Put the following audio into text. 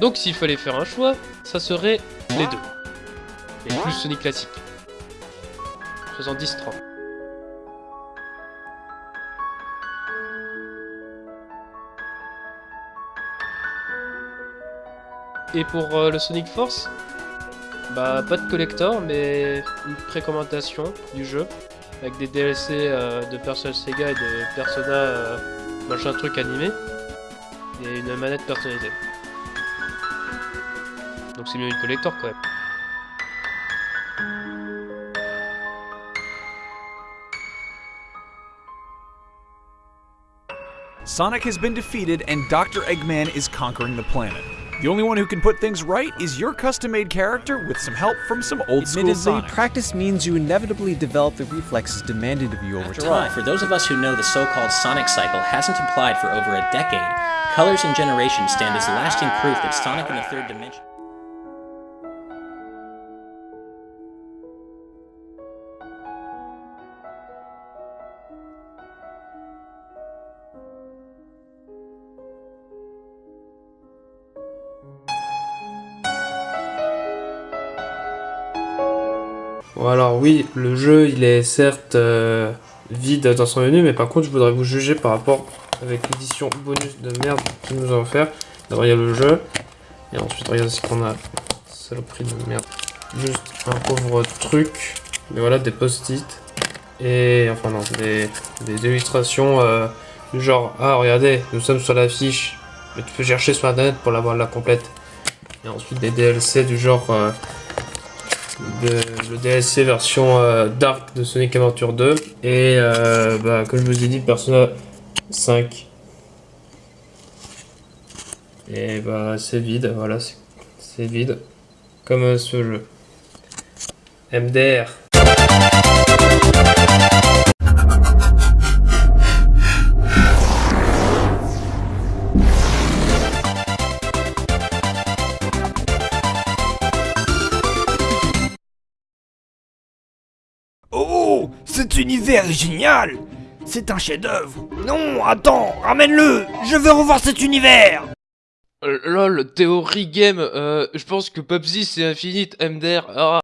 Donc s'il fallait faire un choix, ça serait les deux. Et plus Sonic classique. 70-30. Et pour euh, le Sonic Force, bah pas de collector, mais une précommandation du jeu avec des DLC euh, de Persona Sega et de Persona euh, machin truc animé et une manette personnalisée. Donc c'est mieux une collector quand même. Sonic has been defeated and Dr. Eggman is conquering the planet. The only one who can put things right is your custom-made character with some help from some old school Admittedly, Sonic. practice means you inevitably develop the reflexes demanded of you over After all, for those of us who know the so-called Sonic cycle hasn't applied for over a decade, colors and generations stand as lasting proof that Sonic in the third dimension. Alors oui, le jeu il est certes euh, vide dans son menu, mais par contre je voudrais vous juger par rapport avec l'édition bonus de merde qu'ils nous ont offert. D'abord il y a le jeu, et ensuite regarde ce qu'on a. Saloperie de merde. Juste un pauvre truc, mais voilà des post-it. Et enfin non, des, illustrations euh, du genre Ah regardez, nous sommes sur l'affiche, mais tu peux chercher sur internet pour l'avoir la complète. Et ensuite des DLC du genre euh, de- le DLC version euh, Dark de Sonic Adventure 2 et euh, bah, comme je vous ai dit Persona 5 et bah c'est vide voilà c'est- vide. Comme euh, ce jeu. MDR cet univers est génial. C'est un chef-d'œuvre. Non, attends, ramène-le. Je veux revoir cet univers. Euh, lol théorie game euh, je pense que PUBG c'est infinite MDR ah.